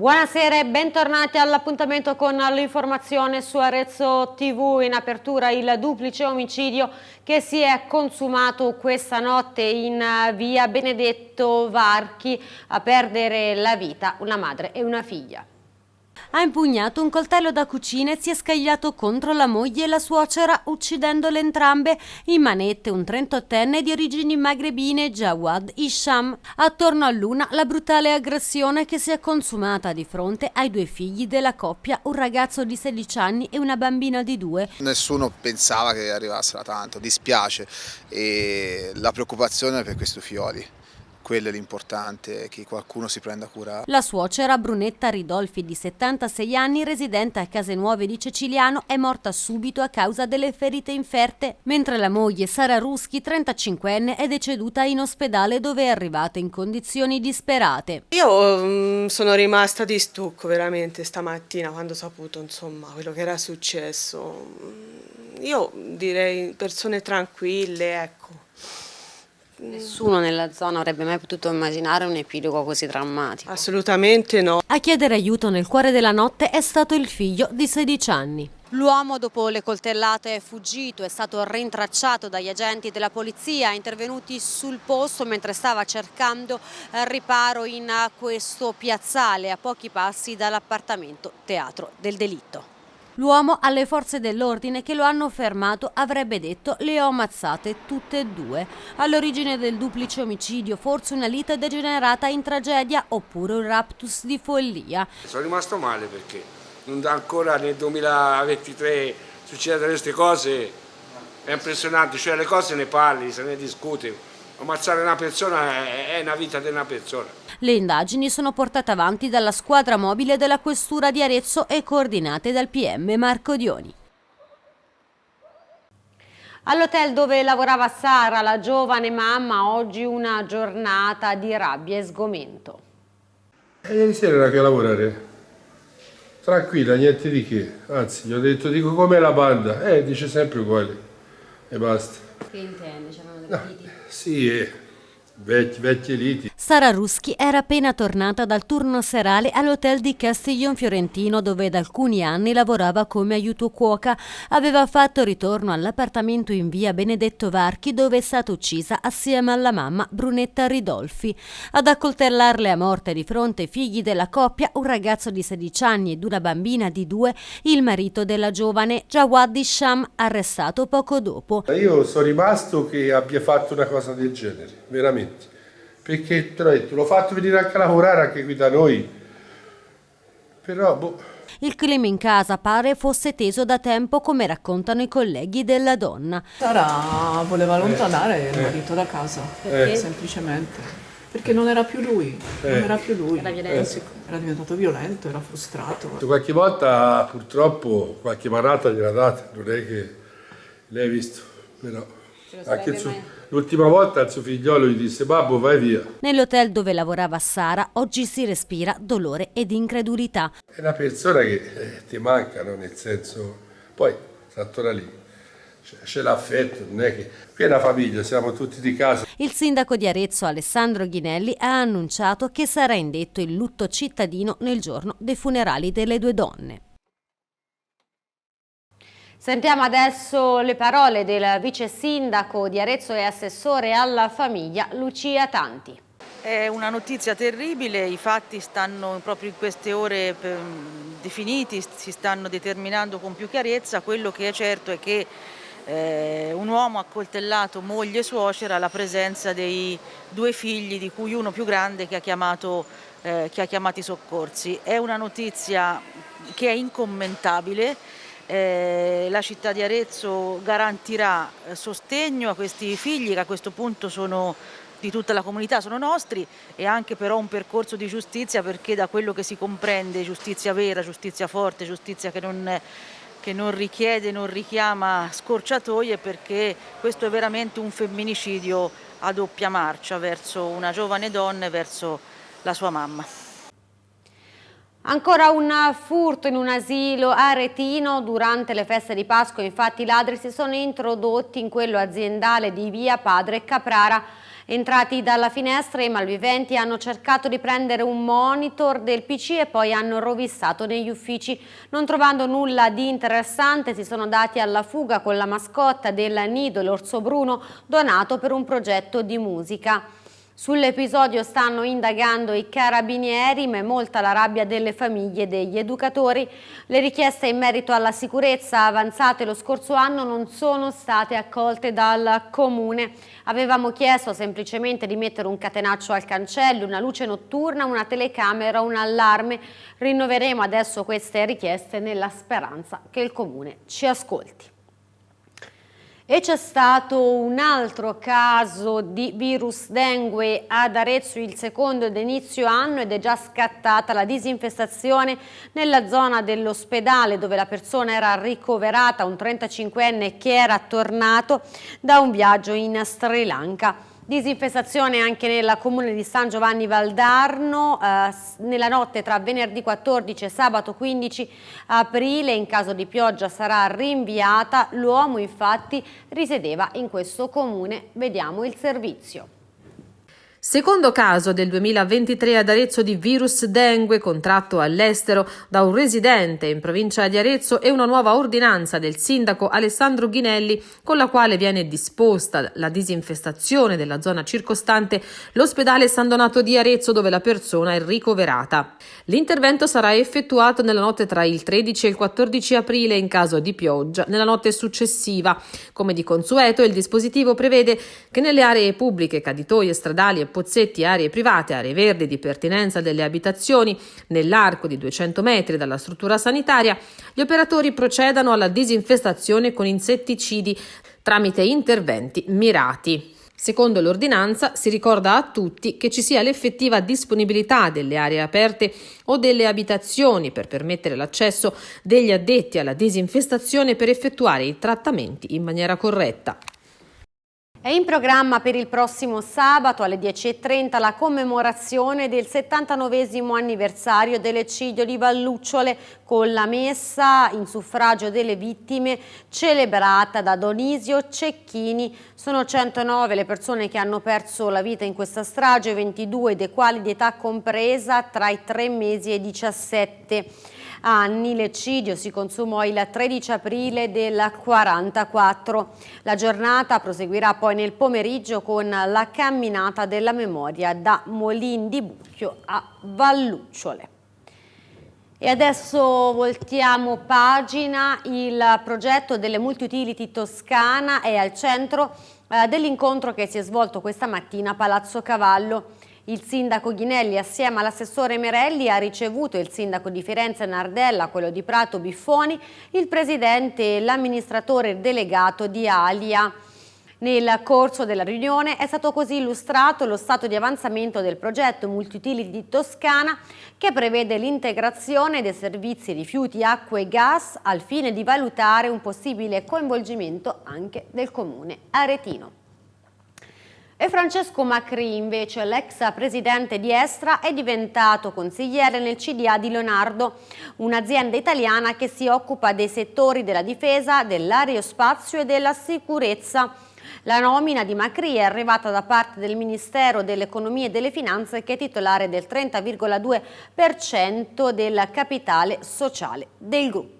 Buonasera e bentornati all'appuntamento con l'informazione su Arezzo TV. In apertura il duplice omicidio che si è consumato questa notte in via Benedetto Varchi a perdere la vita una madre e una figlia ha impugnato un coltello da cucina e si è scagliato contro la moglie e la suocera, uccidendole entrambe. In manette un 38enne di origini magrebine, Jawad Isham. Attorno a Luna la brutale aggressione che si è consumata di fronte ai due figli della coppia, un ragazzo di 16 anni e una bambina di due. Nessuno pensava che arrivassero tanto, dispiace e la preoccupazione per questi figlioli quello è l'importante, che qualcuno si prenda cura. La suocera Brunetta Ridolfi di 76 anni, residente a Case Nuove di Ceciliano, è morta subito a causa delle ferite inferte, mentre la moglie Sara Ruschi, 35enne, è deceduta in ospedale dove è arrivata in condizioni disperate. Io um, sono rimasta di stucco veramente stamattina quando ho saputo insomma, quello che era successo. Io direi persone tranquille, ecco Nessuno nella zona avrebbe mai potuto immaginare un epilogo così drammatico. Assolutamente no. A chiedere aiuto nel cuore della notte è stato il figlio di 16 anni. L'uomo dopo le coltellate è fuggito, è stato rintracciato dagli agenti della polizia intervenuti sul posto mentre stava cercando riparo in questo piazzale a pochi passi dall'appartamento teatro del delitto. L'uomo alle forze dell'ordine che lo hanno fermato avrebbe detto le ho ammazzate tutte e due. All'origine del duplice omicidio forse una lite degenerata in tragedia oppure un raptus di follia. Sono rimasto male perché non ancora nel 2023 succedono queste cose, è impressionante, cioè le cose ne parli, se ne discute ammazzare una persona è una vita di una persona. Le indagini sono portate avanti dalla squadra mobile della Questura di Arezzo e coordinate dal PM Marco Dioni. All'hotel dove lavorava Sara, la giovane mamma, oggi una giornata di rabbia e sgomento. E ieri sera era che a lavorare. Tranquilla, niente di che. Anzi, gli ho detto, dico com'è la banda? Eh, dice sempre uguale. E basta. Che intende? C'erano delle no. Sì, eh. Vecchi, vecchie liti. Sara Ruschi era appena tornata dal turno serale all'hotel di Castiglion Fiorentino dove da alcuni anni lavorava come aiuto cuoca. Aveva fatto ritorno all'appartamento in via Benedetto Varchi dove è stata uccisa assieme alla mamma Brunetta Ridolfi. Ad accoltellarle a morte di fronte ai figli della coppia un ragazzo di 16 anni ed una bambina di due, il marito della giovane Jawad Isham arrestato poco dopo. Io sono rimasto che abbia fatto una cosa del genere, veramente perché te l'ho detto, l'ho fatto venire anche a lavorare anche qui da noi, però boh. Il clima in casa pare fosse teso da tempo come raccontano i colleghi della donna. Sara voleva allontanare eh. il marito da casa, eh. semplicemente. Perché non era più lui, eh. non era più lui. Era, violento. era diventato violento, era frustrato. Qualche volta purtroppo qualche manata gliela data, non è che l'hai visto, però suo... L'ultima volta il suo figliolo gli disse babbo vai via. Nell'hotel dove lavorava Sara oggi si respira dolore ed incredulità. È una persona che eh, ti mancano nel senso, poi sta ancora lì, c'è l'affetto, non è che qui è una famiglia, siamo tutti di casa. Il sindaco di Arezzo Alessandro Ghinelli ha annunciato che sarà indetto il lutto cittadino nel giorno dei funerali delle due donne. Sentiamo adesso le parole del vice sindaco di Arezzo e assessore alla famiglia Lucia Tanti. È una notizia terribile, i fatti stanno proprio in queste ore definiti, si stanno determinando con più chiarezza, quello che è certo è che eh, un uomo ha coltellato moglie e suocera alla presenza dei due figli di cui uno più grande che ha chiamato, eh, che ha chiamato i soccorsi. È una notizia che è incommentabile eh, la città di Arezzo garantirà eh, sostegno a questi figli che a questo punto sono di tutta la comunità, sono nostri e anche però un percorso di giustizia perché da quello che si comprende giustizia vera, giustizia forte, giustizia che non, che non richiede, non richiama scorciatoie perché questo è veramente un femminicidio a doppia marcia verso una giovane donna e verso la sua mamma. Ancora un furto in un asilo aretino durante le feste di Pasqua, infatti i ladri si sono introdotti in quello aziendale di via Padre Caprara Entrati dalla finestra i malviventi hanno cercato di prendere un monitor del PC e poi hanno rovissato negli uffici. Non trovando nulla di interessante si sono dati alla fuga con la mascotta del nido, l'orso bruno, donato per un progetto di musica. Sull'episodio stanno indagando i carabinieri, ma è molta la rabbia delle famiglie e degli educatori. Le richieste in merito alla sicurezza avanzate lo scorso anno non sono state accolte dal Comune. Avevamo chiesto semplicemente di mettere un catenaccio al cancello, una luce notturna, una telecamera, un allarme. Rinnoveremo adesso queste richieste nella speranza che il Comune ci ascolti. E c'è stato un altro caso di virus dengue ad Arezzo, il secondo d'inizio anno ed è già scattata la disinfestazione nella zona dell'ospedale dove la persona era ricoverata, un 35enne che era tornato da un viaggio in Sri Lanka. Disinfestazione anche nel comune di San Giovanni Valdarno eh, nella notte tra venerdì 14 e sabato 15 aprile in caso di pioggia sarà rinviata. L'uomo infatti risiedeva in questo comune. Vediamo il servizio. Secondo caso del 2023 ad Arezzo di virus dengue contratto all'estero da un residente in provincia di Arezzo e una nuova ordinanza del sindaco Alessandro Ghinelli con la quale viene disposta la disinfestazione della zona circostante l'ospedale San Donato di Arezzo dove la persona è ricoverata. L'intervento sarà effettuato nella notte tra il 13 e il 14 aprile in caso di pioggia, nella notte successiva. Come di consueto il dispositivo prevede che nelle aree pubbliche, caditoie stradali e pozzetti, aree private, aree verdi di pertinenza delle abitazioni, nell'arco di 200 metri dalla struttura sanitaria, gli operatori procedano alla disinfestazione con insetticidi tramite interventi mirati. Secondo l'ordinanza si ricorda a tutti che ci sia l'effettiva disponibilità delle aree aperte o delle abitazioni per permettere l'accesso degli addetti alla disinfestazione per effettuare i trattamenti in maniera corretta. È in programma per il prossimo sabato alle 10.30 la commemorazione del 79 anniversario dell'eccidio di Vallucciole con la messa in suffragio delle vittime celebrata da Donisio Cecchini. Sono 109 le persone che hanno perso la vita in questa strage, 22 dei quali di età compresa tra i 3 mesi e i 17 anni. L'eccidio si consumò il 13 aprile del 44. La giornata proseguirà poi nel pomeriggio con la camminata della memoria da Molin di Bucchio a Vallucciole. E adesso voltiamo pagina, il progetto delle multi-utility Toscana è al centro eh, dell'incontro che si è svolto questa mattina a Palazzo Cavallo. Il sindaco Ghinelli assieme all'assessore Merelli ha ricevuto il sindaco di Firenze Nardella, quello di Prato Biffoni, il presidente e l'amministratore delegato di Alia. Nel corso della riunione è stato così illustrato lo stato di avanzamento del progetto Multiutility Toscana che prevede l'integrazione dei servizi rifiuti, acqua e gas al fine di valutare un possibile coinvolgimento anche del comune aretino. E Francesco Macri, invece, l'ex presidente di Estra, è diventato consigliere nel CDA di Leonardo, un'azienda italiana che si occupa dei settori della difesa, dell'aerospazio e della sicurezza. La nomina di Macri è arrivata da parte del Ministero dell'Economia e delle Finanze che è titolare del 30,2% del capitale sociale del gruppo.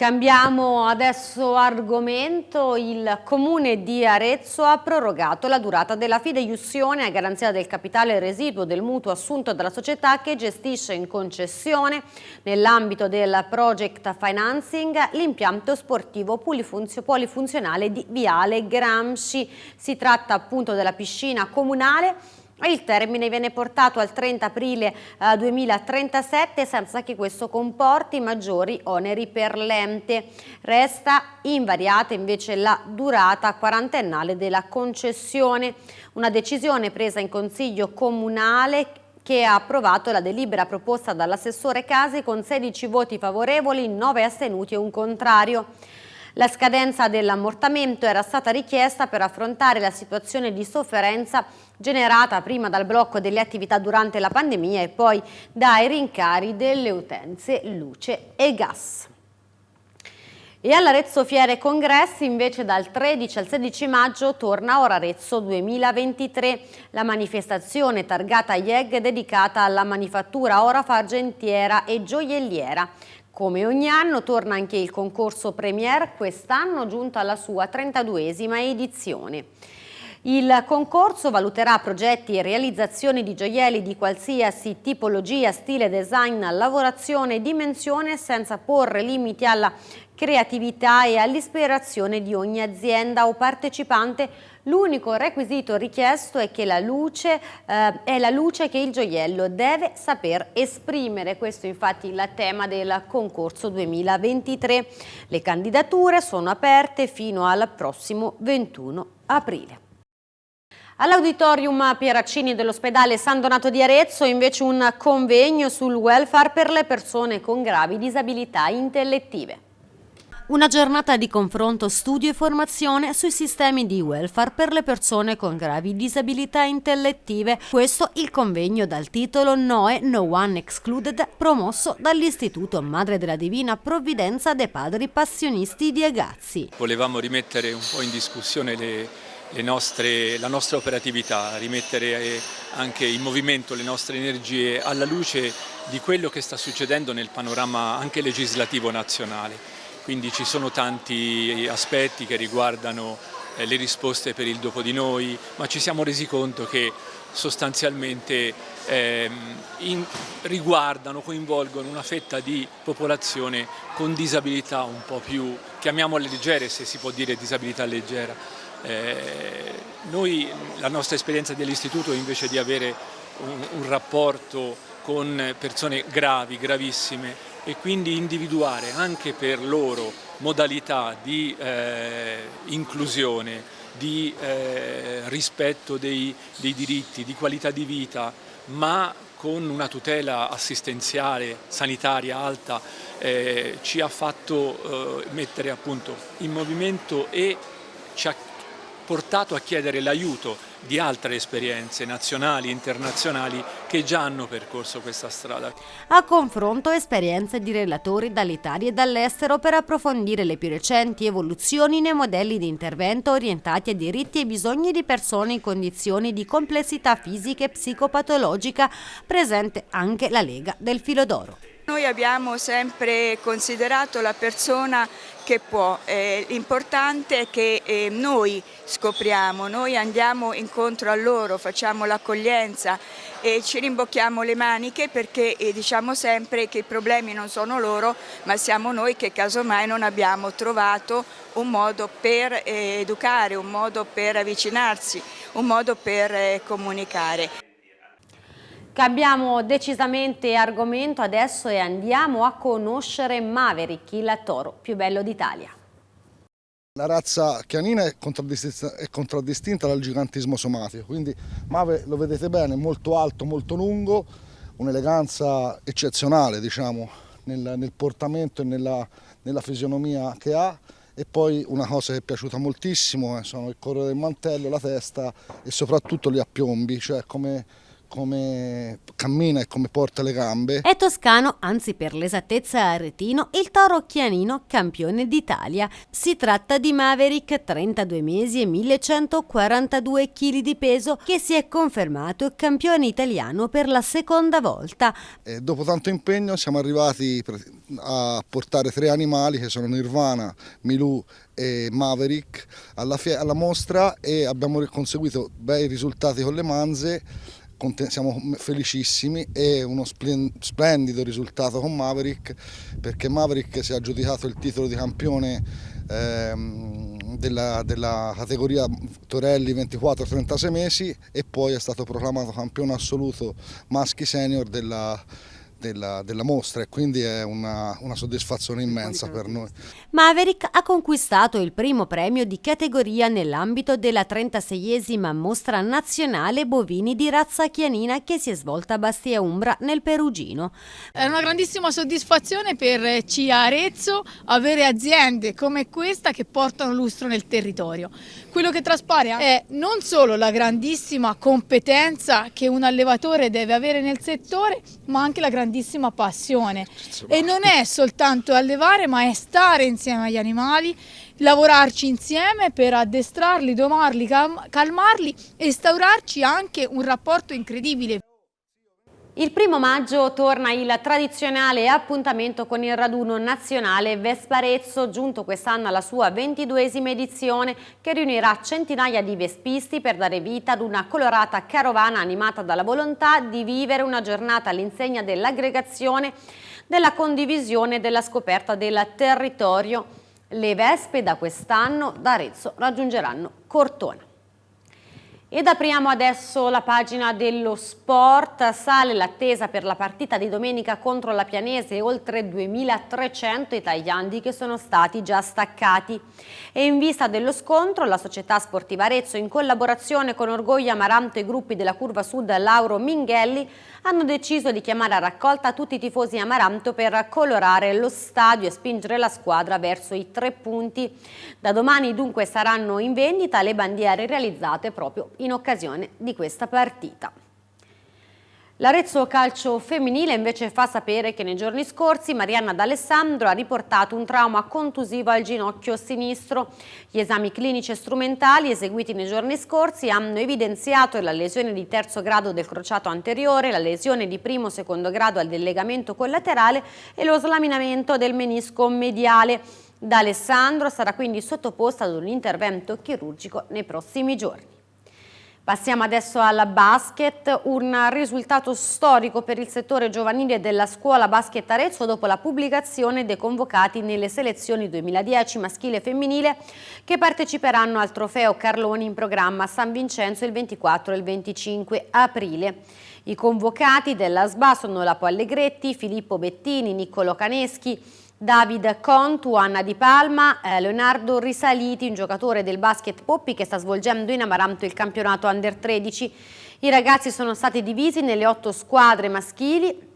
Cambiamo adesso argomento. Il comune di Arezzo ha prorogato la durata della fideiussione a garanzia del capitale residuo del mutuo assunto dalla società che gestisce in concessione nell'ambito del project financing l'impianto sportivo polifunzionale di Viale Gramsci. Si tratta appunto della piscina comunale il termine viene portato al 30 aprile 2037 eh, senza che questo comporti maggiori oneri per l'ente. Resta invariata invece la durata quarantennale della concessione. Una decisione presa in Consiglio Comunale che ha approvato la delibera proposta dall'assessore Casi con 16 voti favorevoli, 9 astenuti e un contrario. La scadenza dell'ammortamento era stata richiesta per affrontare la situazione di sofferenza generata prima dal blocco delle attività durante la pandemia e poi dai rincari delle utenze luce e gas. E all'Arezzo Fiere Congressi invece dal 13 al 16 maggio torna Ora Arezzo 2023, la manifestazione targata IEG dedicata alla manifattura ora fargentiera e gioielliera. Come ogni anno torna anche il concorso Premier, quest'anno giunto alla sua 32esima edizione. Il concorso valuterà progetti e realizzazioni di gioielli di qualsiasi tipologia, stile, design, lavorazione e dimensione senza porre limiti alla creatività e all'ispirazione di ogni azienda o partecipante. L'unico requisito richiesto è che la luce eh, è la luce che il gioiello deve saper esprimere. Questo infatti è il tema del concorso 2023. Le candidature sono aperte fino al prossimo 21 aprile. All'auditorium Pieraccini dell'ospedale San Donato di Arezzo invece un convegno sul welfare per le persone con gravi disabilità intellettive. Una giornata di confronto, studio e formazione sui sistemi di welfare per le persone con gravi disabilità intellettive. Questo il convegno dal titolo Noe No One Excluded, promosso dall'Istituto Madre della Divina Provvidenza dei Padri Passionisti di Agazzi. Volevamo rimettere un po' in discussione le nostre, la nostra operatività, rimettere anche in movimento le nostre energie alla luce di quello che sta succedendo nel panorama anche legislativo nazionale. Quindi ci sono tanti aspetti che riguardano eh, le risposte per il dopo di noi, ma ci siamo resi conto che sostanzialmente eh, in, riguardano, coinvolgono una fetta di popolazione con disabilità un po' più, chiamiamole leggere se si può dire disabilità leggera, eh, noi, la nostra esperienza dell'istituto invece di avere un, un rapporto con persone gravi, gravissime e quindi individuare anche per loro modalità di eh, inclusione, di eh, rispetto dei, dei, diritti, di qualità di vita, ma con una tutela assistenziale, sanitaria alta, eh, ci ha fatto eh, mettere appunto in movimento e ci ha portato a chiedere l'aiuto di altre esperienze nazionali e internazionali che già hanno percorso questa strada. A confronto esperienze di relatori dall'Italia e dall'estero per approfondire le più recenti evoluzioni nei modelli di intervento orientati a diritti e bisogni di persone in condizioni di complessità fisica e psicopatologica, presente anche la Lega del Filo d'Oro. Noi abbiamo sempre considerato la persona che può, eh, l'importante è che eh, noi scopriamo, noi andiamo incontro a loro, facciamo l'accoglienza e ci rimbocchiamo le maniche perché eh, diciamo sempre che i problemi non sono loro ma siamo noi che casomai non abbiamo trovato un modo per eh, educare, un modo per avvicinarsi, un modo per eh, comunicare. Cambiamo decisamente argomento adesso e andiamo a conoscere Maverick, il toro più bello d'Italia. La razza chianina è contraddistinta, dal gigantismo somatico, quindi Mave lo vedete bene, molto alto, molto lungo, un'eleganza eccezionale diciamo, nel, nel, portamento e nella, nella, fisionomia che ha e poi una cosa che è piaciuta moltissimo eh, sono il colore del mantello, la testa e soprattutto gli appiombi, cioè come come cammina e come porta le gambe. È toscano, anzi per l'esattezza aretino, il toro chianino campione d'Italia. Si tratta di Maverick, 32 mesi e 1142 kg di peso, che si è confermato campione italiano per la seconda volta. E dopo tanto impegno siamo arrivati a portare tre animali che sono Nirvana, Milù e Maverick alla, alla mostra e abbiamo conseguito bei risultati con le manze siamo felicissimi e uno splendido risultato con Maverick perché Maverick si è aggiudicato il titolo di campione ehm, della, della, categoria Torelli 24-36 mesi e poi è stato proclamato campione assoluto maschi senior della della, della, mostra e quindi è una, una, soddisfazione immensa per noi. Maverick ha conquistato il primo premio di categoria nell'ambito della 36esima mostra nazionale bovini di razza chianina che si è svolta a Bastia Umbra nel Perugino. È una grandissima soddisfazione per CIA Arezzo avere aziende come questa che portano lustro nel territorio. Quello che traspare è non solo la grandissima competenza che un allevatore deve avere nel settore ma anche la grandissima grandissima passione e non è soltanto allevare ma è stare insieme agli animali, lavorarci insieme per addestrarli, domarli, calmarli e instaurarci anche un rapporto incredibile. Il primo maggio torna il tradizionale appuntamento con il raduno nazionale Vesparezzo, giunto quest'anno alla sua ventiduesima edizione, che riunirà centinaia di vespisti per dare vita ad una colorata carovana animata dalla volontà di vivere una giornata all'insegna dell'aggregazione, della condivisione e della scoperta del territorio. Le vespe da quest'anno da Arezzo raggiungeranno Cortona. Ed apriamo adesso la pagina dello sport, sale l'attesa per la partita di domenica contro la Pianese, oltre 2300 italiani che sono stati già staccati. E in vista dello scontro la società sportiva Arezzo in collaborazione con Orgoglio Amaranto e gruppi della Curva Sud Lauro Minghelli hanno deciso di chiamare a raccolta tutti i tifosi Amaranto per colorare lo stadio e spingere la squadra verso i tre punti. Da domani dunque saranno in vendita le bandiere realizzate proprio in occasione di questa partita. L'Arezzo Calcio Femminile invece fa sapere che nei giorni scorsi Marianna D'Alessandro ha riportato un trauma contusivo al ginocchio sinistro. Gli esami clinici e strumentali eseguiti nei giorni scorsi hanno evidenziato la lesione di terzo grado del crociato anteriore, la lesione di primo o secondo grado del legamento collaterale e lo slaminamento del menisco mediale. D'Alessandro sarà quindi sottoposta ad un intervento chirurgico nei prossimi giorni. Passiamo adesso alla basket, un risultato storico per il settore giovanile della scuola Basket Arezzo dopo la pubblicazione dei convocati nelle selezioni 2010 maschile e femminile che parteciperanno al trofeo Carloni in programma San Vincenzo il 24 e il 25 aprile. I convocati della SBA sono Lapo Allegretti, Filippo Bettini, Niccolo Caneschi, David Contu, Anna Di Palma, eh, Leonardo Risaliti, un giocatore del basket Poppi che sta svolgendo in Amaranto il campionato Under 13. I ragazzi sono stati divisi nelle otto squadre maschili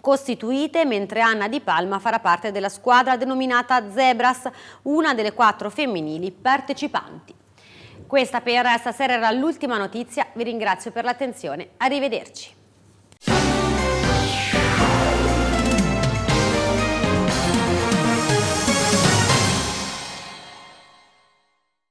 costituite, mentre Anna Di Palma farà parte della squadra denominata Zebras, una delle quattro femminili partecipanti. Questa per stasera era l'ultima notizia, vi ringrazio per l'attenzione, arrivederci.